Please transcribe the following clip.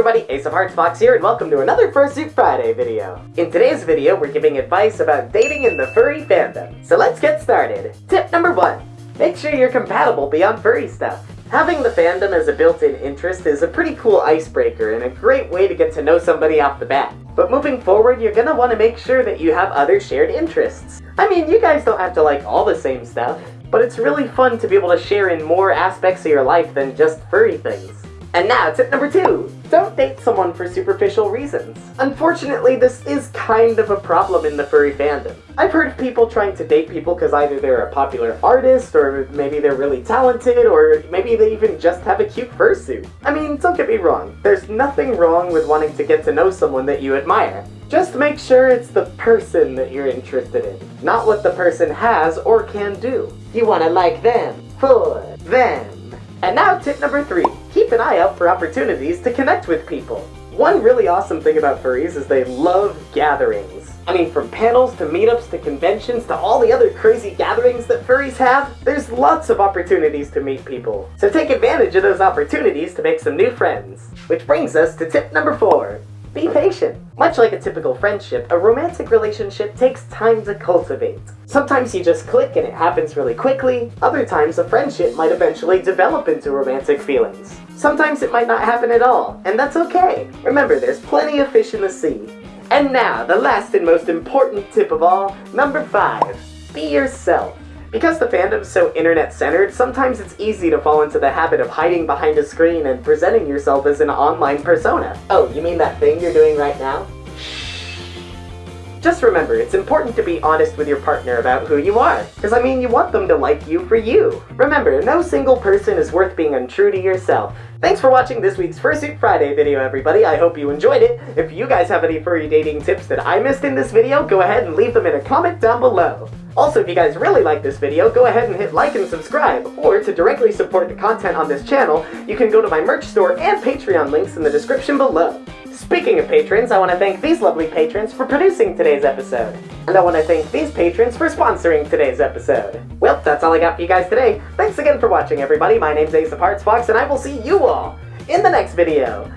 everybody, Ace of Hearts Fox here, and welcome to another Fursuit Friday video. In today's video, we're giving advice about dating in the furry fandom. So let's get started. Tip number one, make sure you're compatible beyond furry stuff. Having the fandom as a built-in interest is a pretty cool icebreaker and a great way to get to know somebody off the bat. But moving forward, you're gonna want to make sure that you have other shared interests. I mean, you guys don't have to like all the same stuff, but it's really fun to be able to share in more aspects of your life than just furry things. And now, tip number two. Don't date someone for superficial reasons. Unfortunately, this is kind of a problem in the furry fandom. I've heard of people trying to date people because either they're a popular artist, or maybe they're really talented, or maybe they even just have a cute fursuit. I mean, don't get me wrong, there's nothing wrong with wanting to get to know someone that you admire. Just make sure it's the person that you're interested in, not what the person has or can do. You want to like them, for them. And now tip number three, keep an eye out for opportunities to connect with people. One really awesome thing about furries is they love gatherings. I mean, from panels to meetups to conventions to all the other crazy gatherings that furries have, there's lots of opportunities to meet people. So take advantage of those opportunities to make some new friends. Which brings us to tip number four, be patient. Much like a typical friendship, a romantic relationship takes time to cultivate. Sometimes you just click and it happens really quickly, other times a friendship might eventually develop into romantic feelings. Sometimes it might not happen at all, and that's okay. Remember, there's plenty of fish in the sea. And now, the last and most important tip of all, number five, be yourself. Because the fandom's so internet-centered, sometimes it's easy to fall into the habit of hiding behind a screen and presenting yourself as an online persona. Oh, you mean that thing you're doing right now? Just remember, it's important to be honest with your partner about who you are. Because I mean, you want them to like you for you. Remember, no single person is worth being untrue to yourself. Thanks for watching this week's Fursuit Friday video, everybody. I hope you enjoyed it. If you guys have any furry dating tips that I missed in this video, go ahead and leave them in a comment down below. Also, if you guys really like this video, go ahead and hit like and subscribe, or to directly support the content on this channel, you can go to my merch store and Patreon links in the description below. Speaking of patrons, I want to thank these lovely patrons for producing today's episode. And I want to thank these patrons for sponsoring today's episode. Well, that's all I got for you guys today. Thanks again for watching, everybody. My name's Ace of Hearts Fox, and I will see you all in the next video.